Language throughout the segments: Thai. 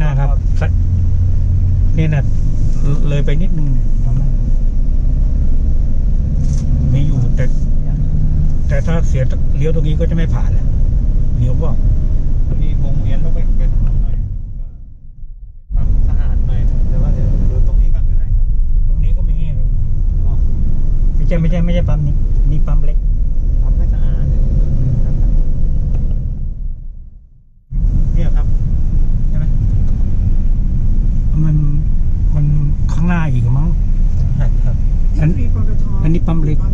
นั่นะครับนี่นะเลยไปนิดนึงไม่อยู่แต่ แต่ถ้าเสียเลี้ยวตรงนี้ก็จะไม่ผ่านแล้วเลี้ยวว่ามีวงเวียนต้องไปไปทางนู้นหน่อยความสะอาดหน่อยแต่ว่าเดี๋ยวดูตรงนี้กันก็ได้ครับ ตรงนี้ก็มีไม่ใช่ไม่ใช่ไม่ใช่ปั๊มนี้นี่ปั๊มเล็ก Ani pamlet.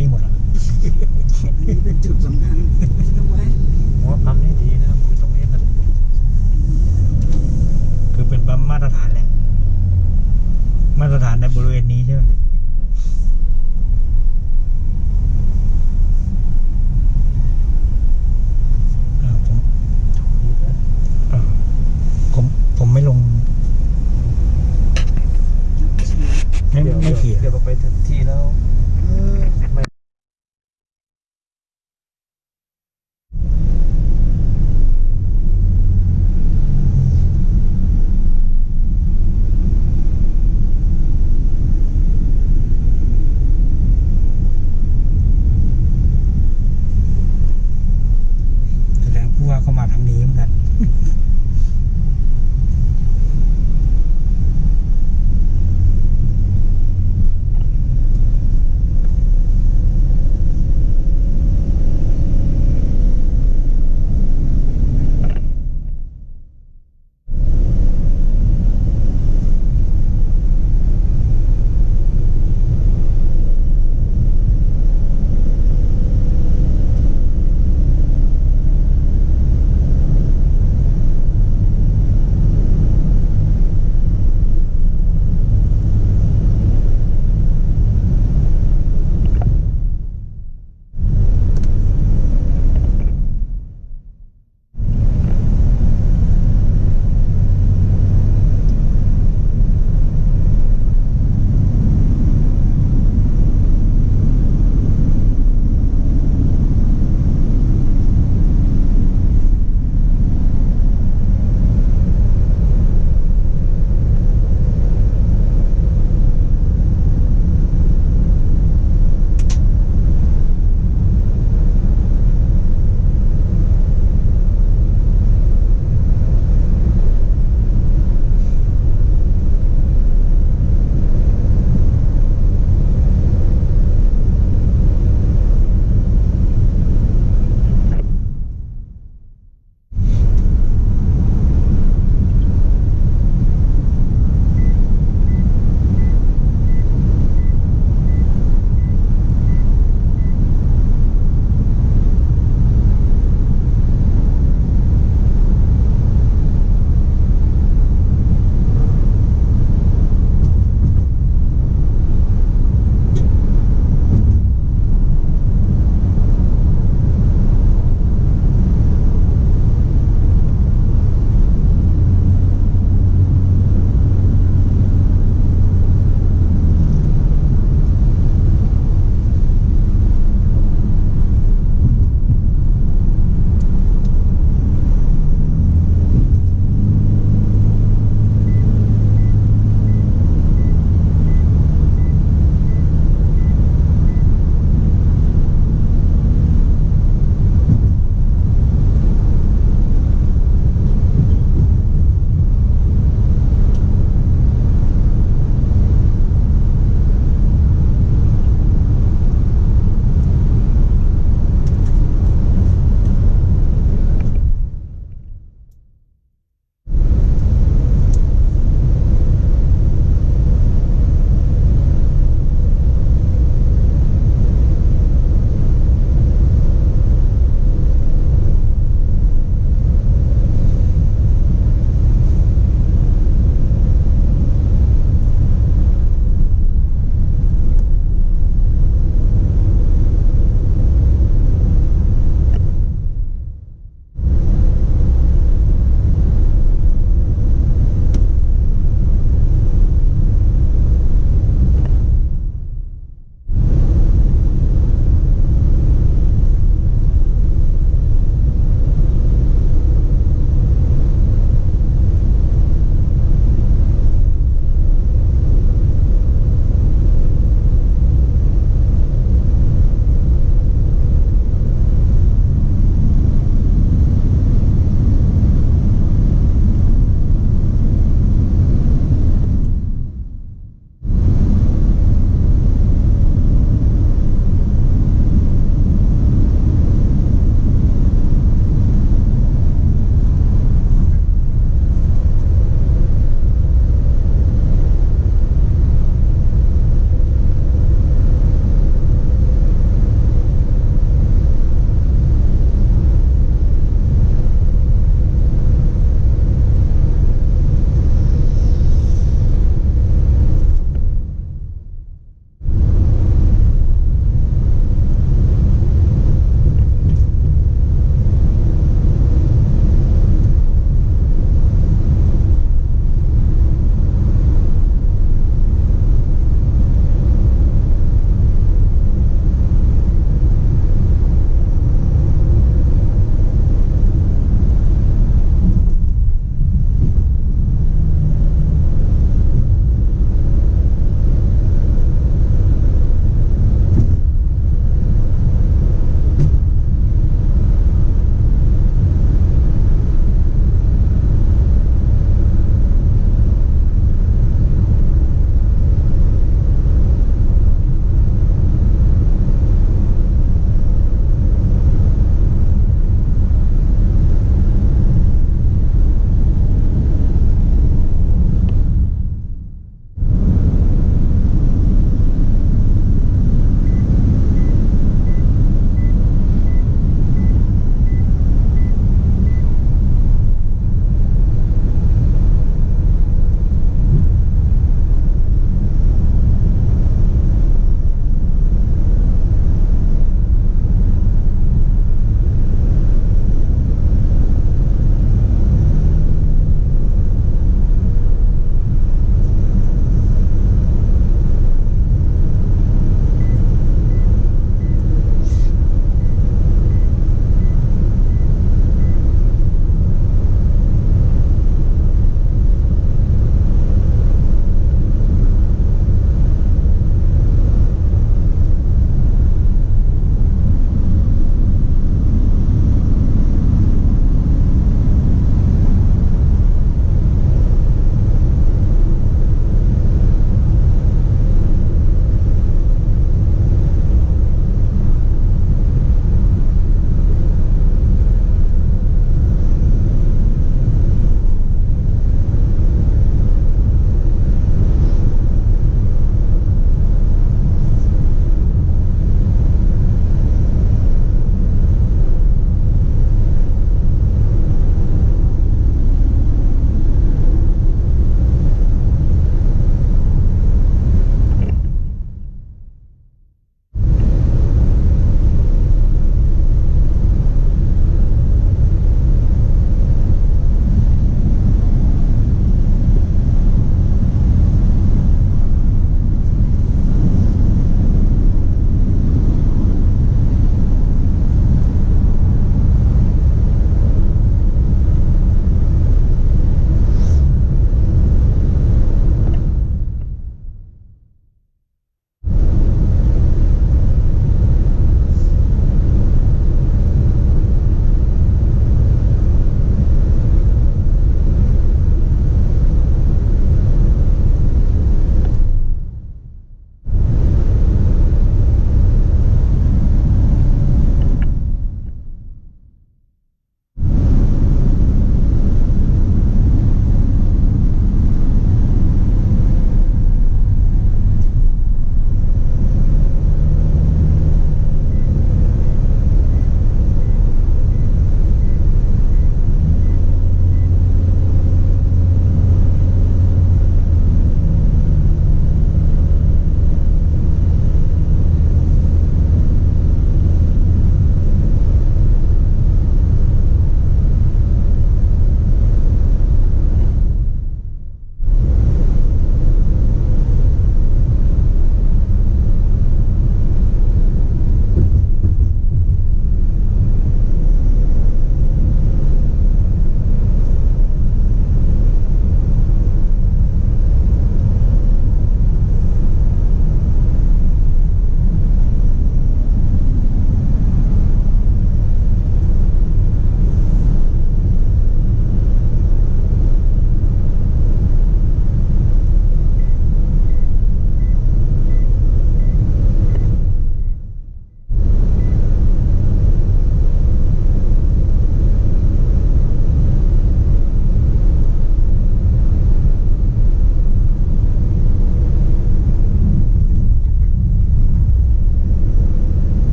นี่หมดเหรอนี่เป็นจุดสำคัญรู้ไหมผมว่าปั๊มนี่ดีนะครับคือตรงนี้มันคือเป็นปั๊มมาตรฐานแหละ มาตรฐานในบริเวณนี้ใช่ไหมไม่ไม่ขี่เดี๋ยวไปถึงที่แล้วไม่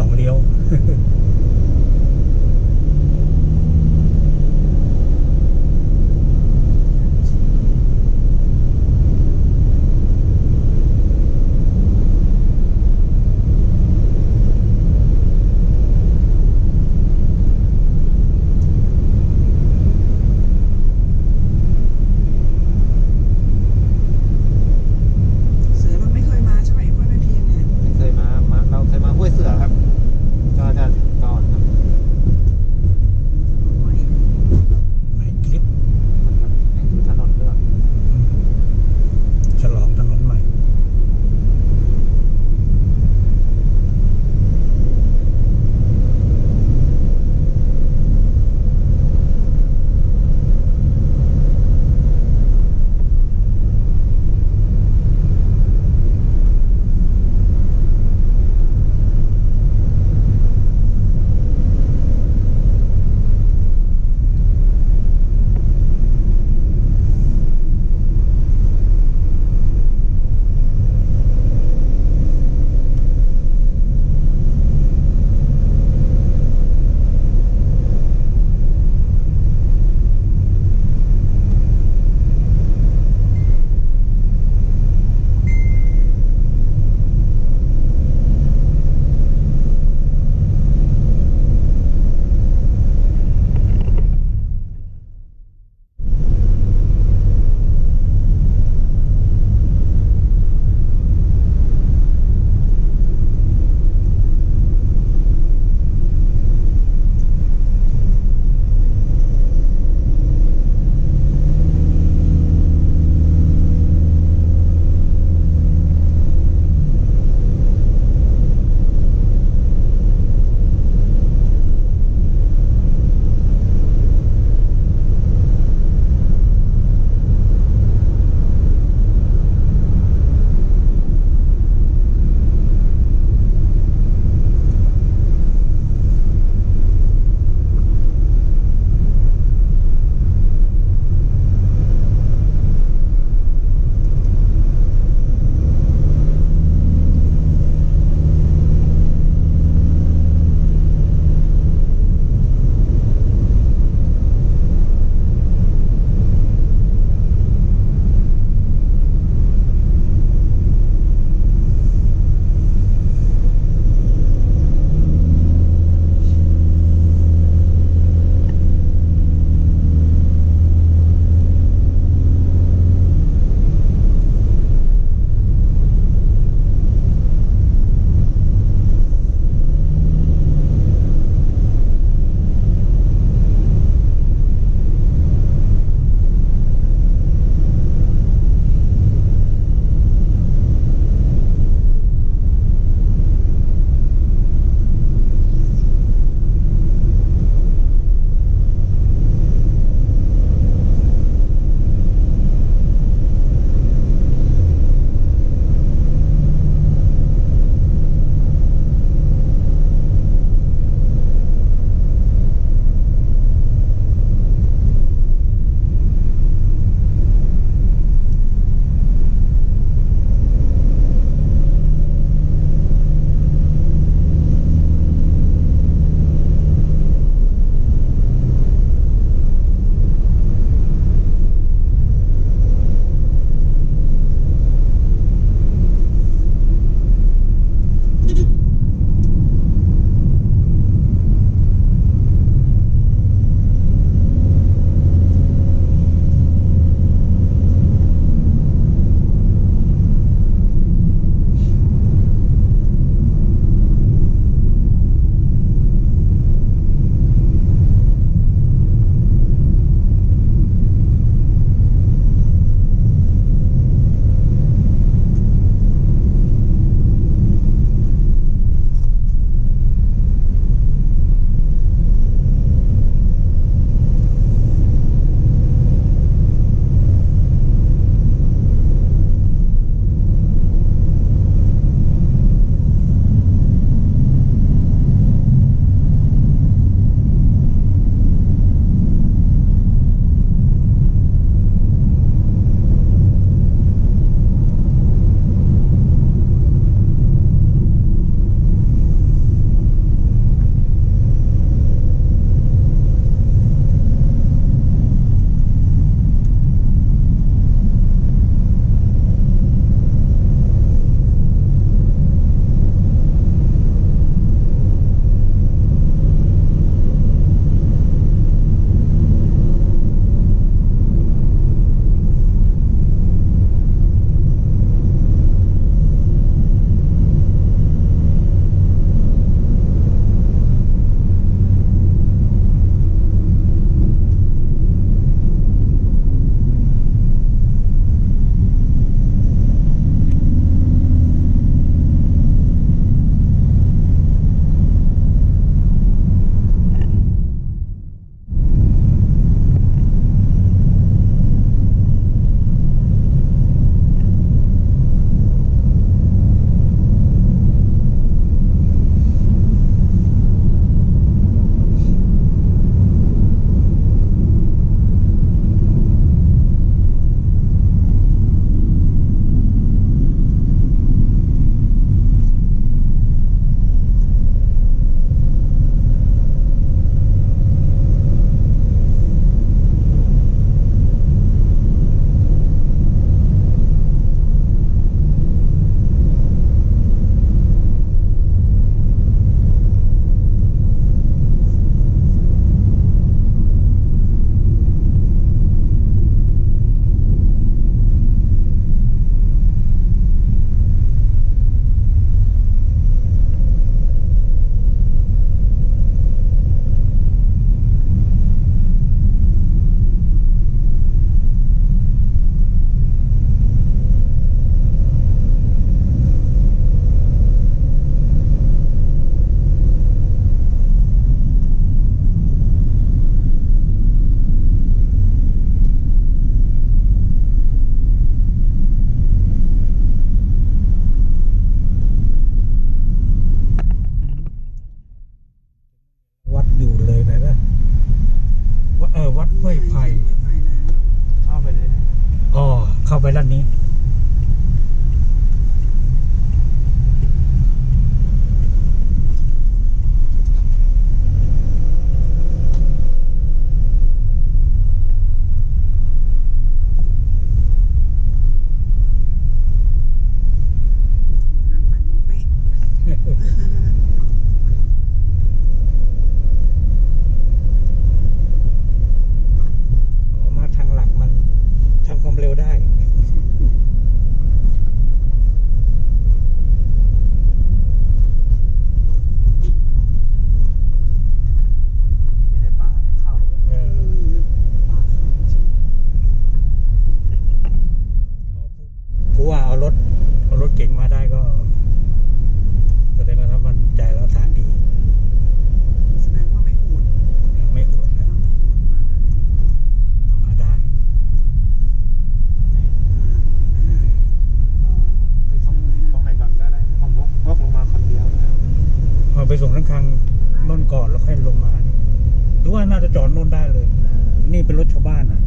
ะมีทา ไปส่งทั้งคังนนก่อนแล้วค่อยลงมานี่หรือว่าน่าจะจอดนนได้เลย นี่เป็นรถชาวบ้านอะ